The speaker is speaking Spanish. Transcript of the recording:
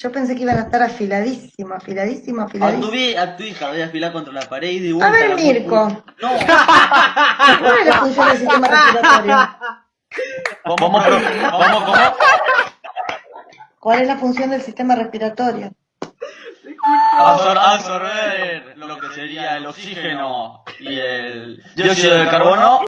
Yo pensé que iban a estar afiladísimo, afiladísimo, A afiladísimo. a tu hija voy a afilar contra la pared y de A ver, Mirko, No, ¿cuál es la función del sistema respiratorio? cómo, cómo, cómo? ¿Cuál es la función del sistema respiratorio? Absorber lo que sería el oxígeno y el dióxido de carbono